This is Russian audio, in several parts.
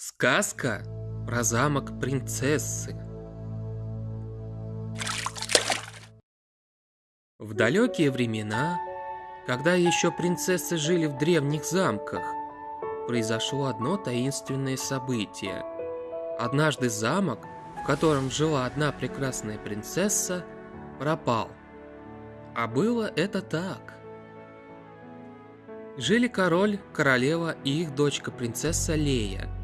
Сказка про замок принцессы. В далекие времена, когда еще принцессы жили в древних замках, произошло одно таинственное событие. Однажды замок, в котором жила одна прекрасная принцесса, пропал. А было это так. Жили король, королева и их дочка принцесса Лея –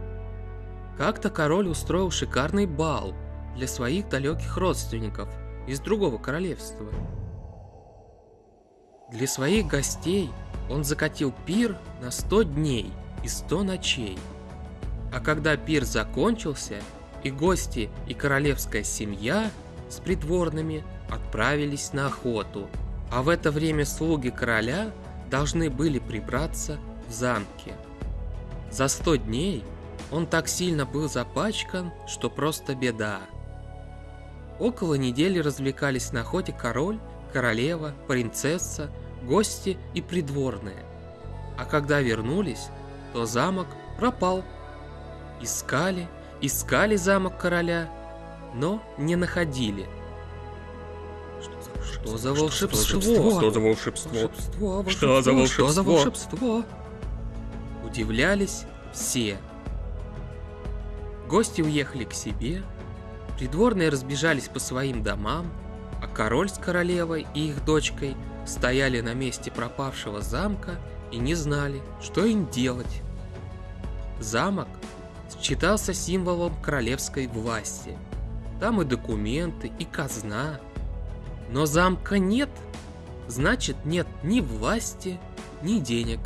как-то король устроил шикарный бал для своих далеких родственников из другого королевства. Для своих гостей он закатил пир на 100 дней и 100 ночей. А когда пир закончился, и гости, и королевская семья с придворными отправились на охоту, а в это время слуги короля должны были прибраться в замке. За 100 дней он так сильно был запачкан, что просто беда. Около недели развлекались на охоте король, королева, принцесса, гости и придворные. А когда вернулись, то замок пропал. Искали, искали замок короля, но не находили. Что за волшебство? Что за волшебство? Что за волшебство? Что за волшебство? Удивлялись все. Гости уехали к себе, придворные разбежались по своим домам, а король с королевой и их дочкой стояли на месте пропавшего замка и не знали, что им делать. Замок считался символом королевской власти. Там и документы, и казна. Но замка нет, значит нет ни власти, ни денег.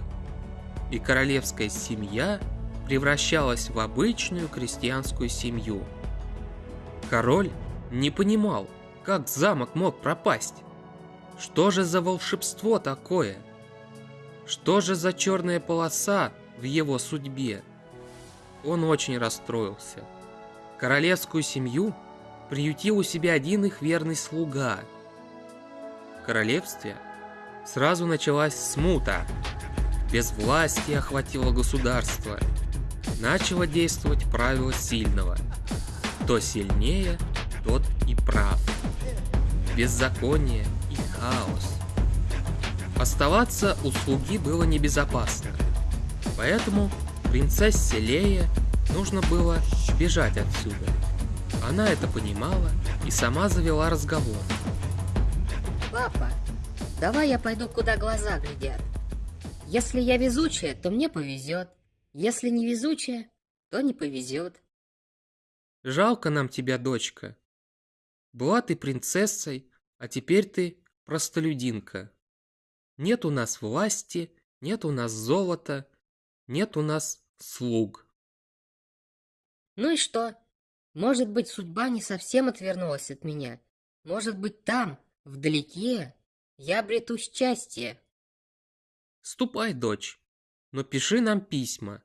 И королевская семья – превращалась в обычную крестьянскую семью. Король не понимал, как замок мог пропасть. Что же за волшебство такое? Что же за черная полоса в его судьбе? Он очень расстроился. Королевскую семью приютил у себя один их верный слуга. В королевстве сразу началась смута. Безвластие охватило государство – начало действовать правило сильного. Кто сильнее, тот и прав. Беззаконие и хаос. Оставаться у слуги было небезопасно. Поэтому принцессе Лея нужно было бежать отсюда. Она это понимала и сама завела разговор. Папа, давай я пойду, куда глаза глядят. Если я везучая, то мне повезет. Если не везучая, то не повезет. Жалко нам тебя, дочка. Была ты принцессой, а теперь ты простолюдинка. Нет у нас власти, нет у нас золота, нет у нас слуг. Ну и что? Может быть, судьба не совсем отвернулась от меня. Может быть, там, вдалеке, я обрету счастье. Ступай, дочь, но пиши нам письма.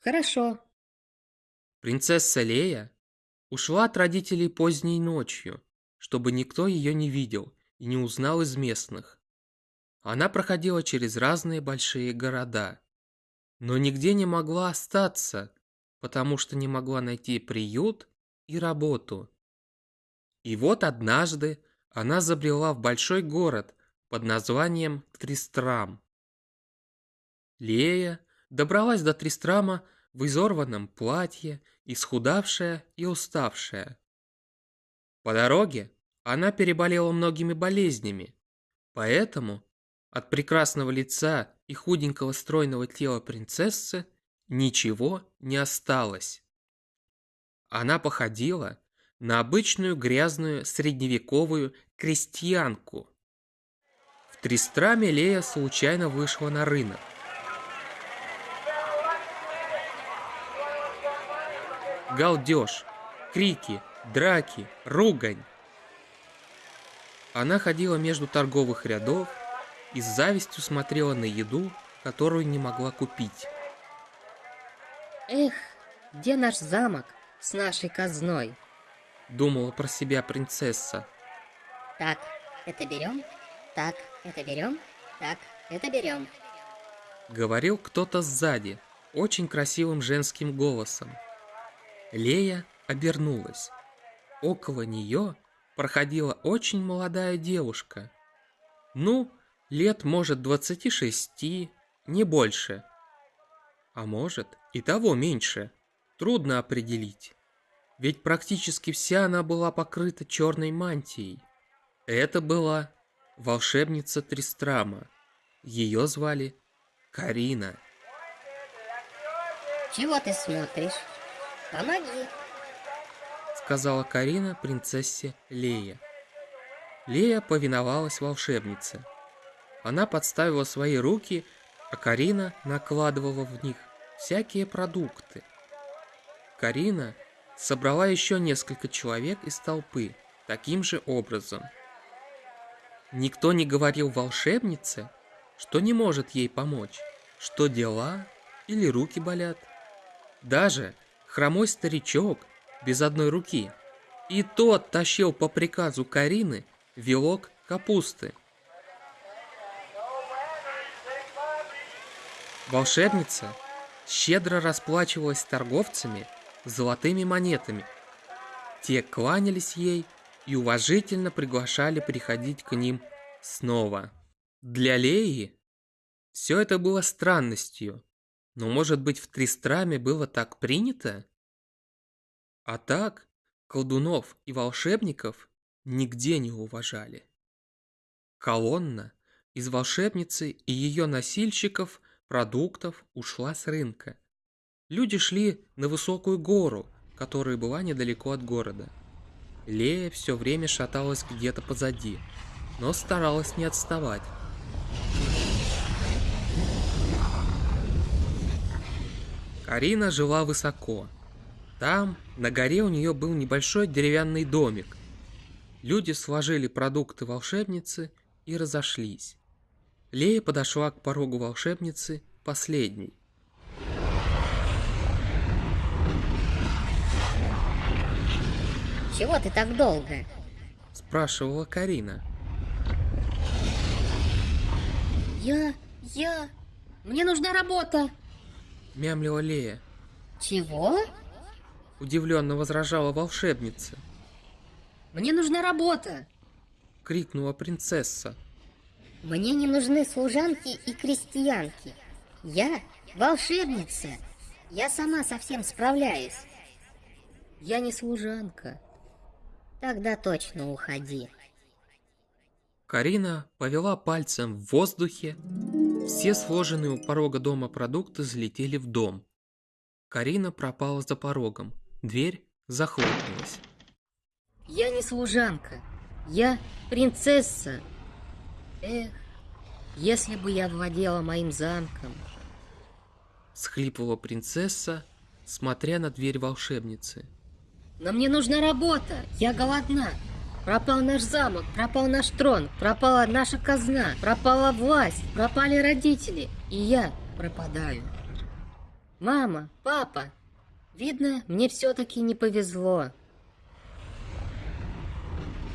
Хорошо. Принцесса Лея ушла от родителей поздней ночью, чтобы никто ее не видел и не узнал из местных. Она проходила через разные большие города, но нигде не могла остаться, потому что не могла найти приют и работу. И вот однажды она забрела в большой город под названием Тристрам. Лея добралась до Тристрама в изорванном платье, исхудавшая и уставшая. По дороге она переболела многими болезнями, поэтому от прекрасного лица и худенького стройного тела принцессы ничего не осталось. Она походила на обычную грязную средневековую крестьянку. В Тристраме Лея случайно вышла на рынок. Галдеж, крики, драки, ругань. Она ходила между торговых рядов и с завистью смотрела на еду, которую не могла купить. Эх, где наш замок с нашей казной? Думала про себя принцесса. Так, это берем, так, это берем, так, это берем. Говорил кто-то сзади, очень красивым женским голосом. Лея обернулась. Около нее проходила очень молодая девушка. Ну, лет, может, 26, не больше. А может, и того меньше. Трудно определить. Ведь практически вся она была покрыта черной мантией. Это была волшебница Тристрама. Ее звали Карина. Чего ты смотришь? Помоги. Сказала Карина принцессе Лея. Лея повиновалась волшебнице. Она подставила свои руки, а Карина накладывала в них всякие продукты. Карина собрала еще несколько человек из толпы таким же образом. Никто не говорил волшебнице, что не может ей помочь, что дела или руки болят. Даже хромой старичок без одной руки и тот тащил по приказу Карины вилок капусты. Волшебница щедро расплачивалась с торговцами золотыми монетами. Те кланялись ей и уважительно приглашали приходить к ним снова. Для Леи все это было странностью, но, может быть, в Тристраме было так принято? А так, колдунов и волшебников нигде не уважали. Колонна из волшебницы и ее носильщиков продуктов ушла с рынка. Люди шли на высокую гору, которая была недалеко от города. Лея все время шаталась где-то позади, но старалась не отставать. Карина жила высоко. Там, на горе, у нее был небольшой деревянный домик. Люди сложили продукты волшебницы и разошлись. Лея подошла к порогу волшебницы последней. Чего ты так долго? Спрашивала Карина. Я... я... Мне нужна работа. Мямлила Лея. Чего? Удивленно возражала волшебница. Мне нужна работа. Крикнула принцесса. Мне не нужны служанки и крестьянки. Я волшебница. Я сама совсем справляюсь. Я не служанка. Тогда точно уходи. Карина повела пальцем в воздухе. Все сложенные у порога дома продукты залетели в дом. Карина пропала за порогом. Дверь захлопнулась. Я не служанка. Я принцесса. Эх, если бы я владела моим замком. Схлипывала принцесса, смотря на дверь волшебницы. Но мне нужна работа. Я голодна. Пропал наш замок, пропал наш трон, пропала наша казна, пропала власть, пропали родители, и я пропадаю. Мама, папа, видно, мне все-таки не повезло.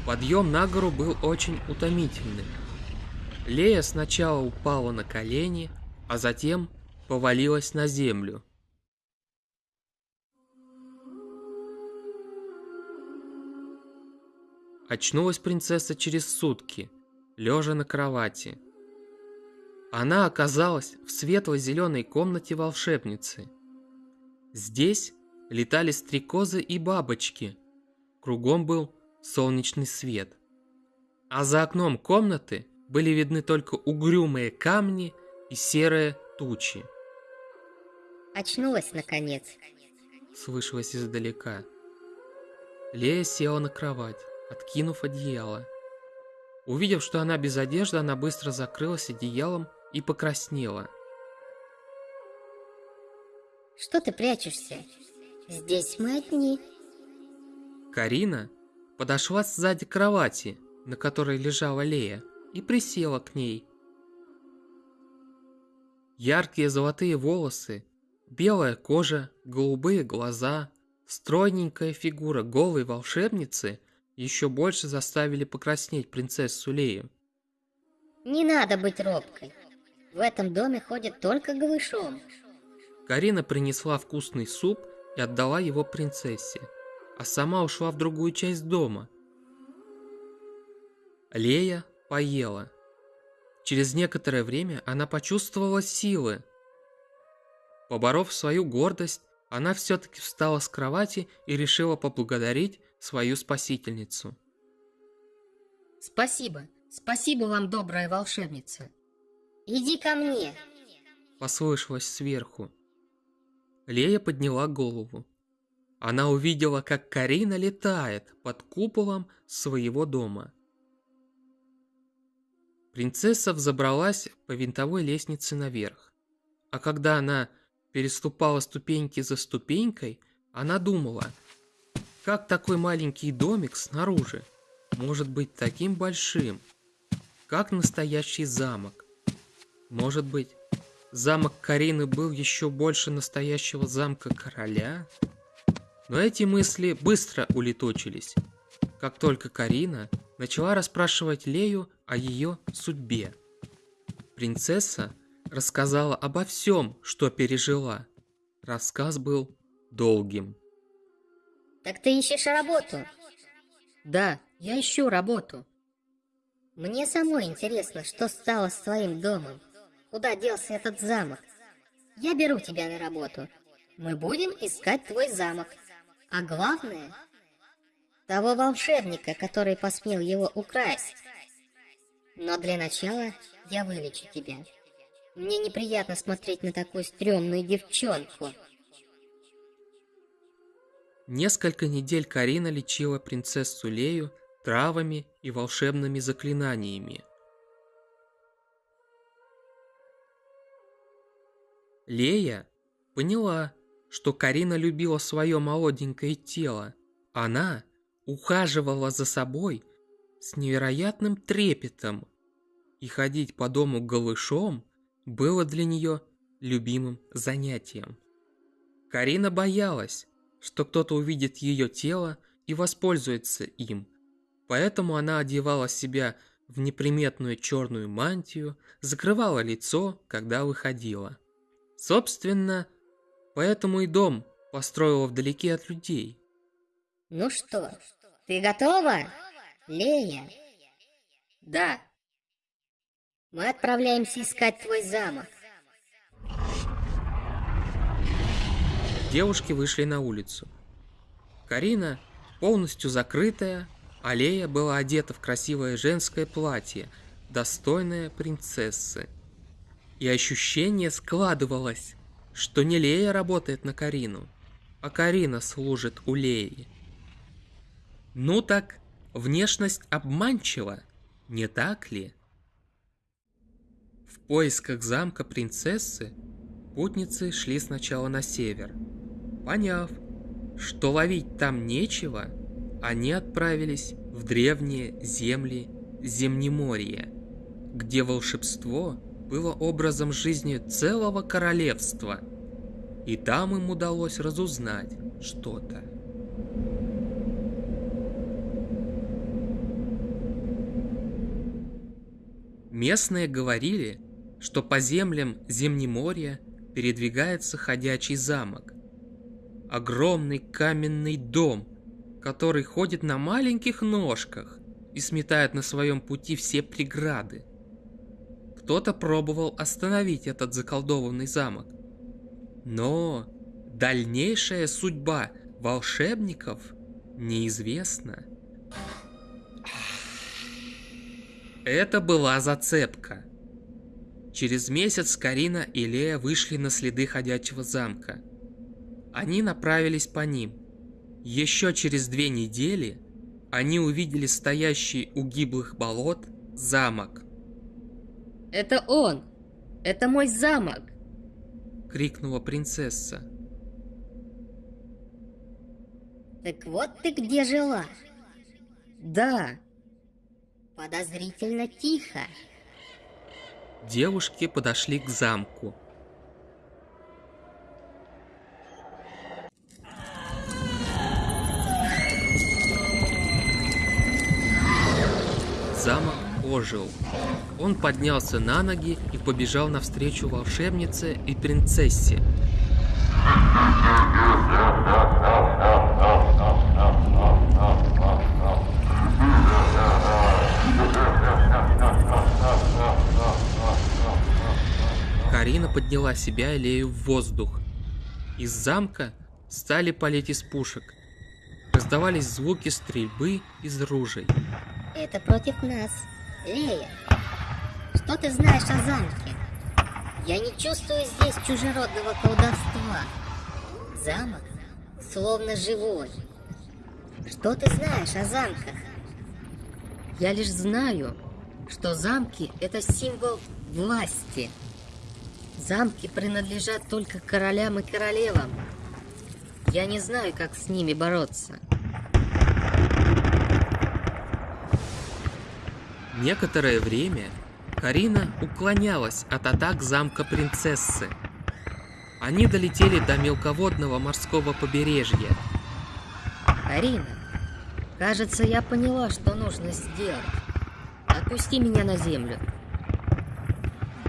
Подъем на гору был очень утомительным. Лея сначала упала на колени, а затем повалилась на землю. Очнулась принцесса через сутки, лежа на кровати. Она оказалась в светло-зеленой комнате волшебницы. Здесь летали стрекозы и бабочки. Кругом был солнечный свет. А за окном комнаты были видны только угрюмые камни и серые тучи. Очнулась, наконец. Слышалось издалека. Лея села на кровать откинув одеяло. Увидев, что она без одежды, она быстро закрылась одеялом и покраснела. Что ты прячешься? Здесь мы одни. Карина подошла сзади кровати, на которой лежала Лея, и присела к ней. Яркие золотые волосы, белая кожа, голубые глаза, стройненькая фигура голой волшебницы еще больше заставили покраснеть принцессу Лею. Не надо быть робкой. В этом доме ходят только голышом. Карина принесла вкусный суп и отдала его принцессе, а сама ушла в другую часть дома. Лея поела. Через некоторое время она почувствовала силы. Поборов свою гордость, она все-таки встала с кровати и решила поблагодарить свою спасительницу. Спасибо, спасибо вам, добрая волшебница. Иди ко мне. Послышалось сверху. Лея подняла голову. Она увидела, как Карина летает под куполом своего дома. Принцесса взобралась по винтовой лестнице наверх. А когда она переступала ступеньки за ступенькой, она думала, как такой маленький домик снаружи может быть таким большим, как настоящий замок. Может быть, замок Карины был еще больше настоящего замка короля? Но эти мысли быстро улетучились, как только Карина начала расспрашивать Лею о ее судьбе. Принцесса рассказала обо всем, что пережила. Рассказ был долгим. Так ты ищешь работу? Да, я ищу работу. Мне самой интересно, что стало с твоим домом. Куда делся этот замок? Я беру тебя на работу. Мы будем искать твой замок. А главное, того волшебника, который посмел его украсть. Но для начала я вылечу тебя. Мне неприятно смотреть на такую стрёмную девчонку. Несколько недель Карина лечила принцессу Лею травами и волшебными заклинаниями. Лея поняла, что Карина любила свое молоденькое тело. Она ухаживала за собой с невероятным трепетом, и ходить по дому голышом было для нее любимым занятием. Карина боялась, что кто-то увидит ее тело и воспользуется им, поэтому она одевала себя в неприметную черную мантию, закрывала лицо, когда выходила. Собственно, поэтому и дом построила вдалеке от людей. Ну что, ты готова, Лея? Да, мы отправляемся искать твой замок. Девушки вышли на улицу. Карина, полностью закрытая, Аллея была одета в красивое женское платье, достойное принцессы. И ощущение складывалось, что не Лея работает на Карину, а Карина служит у Леи. Ну так, внешность обманчива, не так ли? В поисках замка принцессы путницы шли сначала на север. Поняв, что ловить там нечего, они отправились в древние земли Земнеморья, где волшебство было образом жизни целого королевства, и там им удалось разузнать что-то. Местные говорили, что по землям Земнеморья передвигается ходячий замок. Огромный каменный дом, который ходит на маленьких ножках и сметает на своем пути все преграды. Кто-то пробовал остановить этот заколдованный замок. Но дальнейшая судьба волшебников неизвестна. Это была зацепка. Через месяц Карина и Лея вышли на следы ходячего замка. Они направились по ним. Еще через две недели они увидели стоящий у гиблых болот замок. «Это он! Это мой замок!» — крикнула принцесса. «Так вот ты где жила?» «Да!» «Подозрительно тихо!» Девушки подошли к замку. Ожил. Он поднялся на ноги и побежал навстречу волшебнице и принцессе. Карина подняла себя и Лею в воздух. Из замка стали палить из пушек. Раздавались звуки стрельбы из ружей. Это против нас. Лея, что ты знаешь о замке? Я не чувствую здесь чужеродного колдовства. Замок словно живой. Что ты знаешь о замках? Я лишь знаю, что замки – это символ власти. Замки принадлежат только королям и королевам. Я не знаю, как с ними бороться. Некоторое время Карина уклонялась от атак замка принцессы. Они долетели до мелководного морского побережья. Арина, кажется, я поняла, что нужно сделать. Отпусти меня на землю.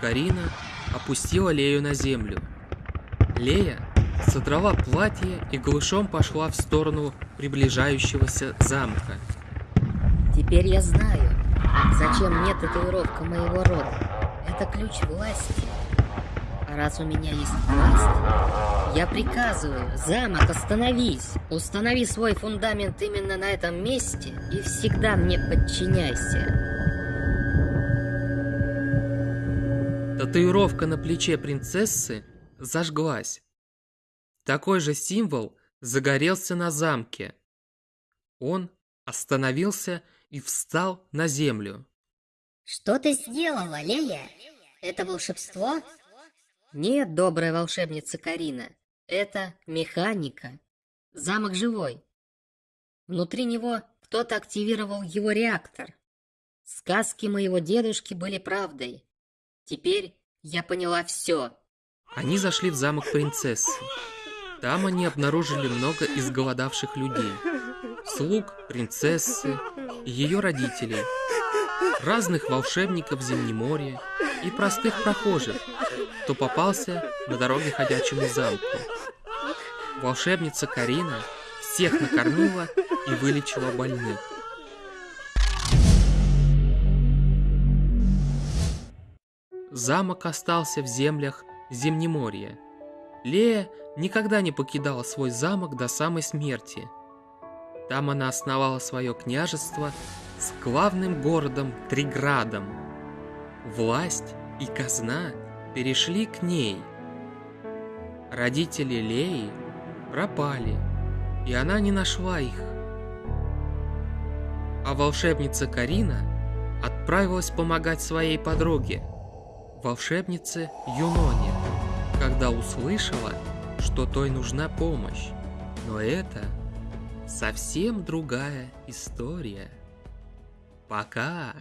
Карина опустила Лею на землю. Лея содрала платье и голышом пошла в сторону приближающегося замка. Теперь я знаю, зачем мне татуировка моего рода. Это ключ власти. А раз у меня есть власть, я приказываю, замок, остановись. Установи свой фундамент именно на этом месте и всегда мне подчиняйся. Татуировка на плече принцессы зажглась. Такой же символ загорелся на замке. Он остановился и встал на землю. Что ты сделала, Лея? Это волшебство? Нет, добрая волшебница Карина. Это механика. Замок живой. Внутри него кто-то активировал его реактор. Сказки моего дедушки были правдой. Теперь я поняла все. Они зашли в замок принцессы. Там они обнаружили много изголодавших людей. Слуг принцессы и ее родителей, разных волшебников Зимнеморья и простых прохожих, кто попался на дороге ходячему замку. Волшебница Карина всех накормила и вылечила больных. Замок остался в землях Зимнеморья. Лея никогда не покидала свой замок до самой смерти. Там она основала свое княжество с главным городом Триградом. Власть и казна перешли к ней. Родители Леи пропали, и она не нашла их. А волшебница Карина отправилась помогать своей подруге – волшебнице Юноне, когда услышала, что той нужна помощь. Но это совсем другая история. Пока!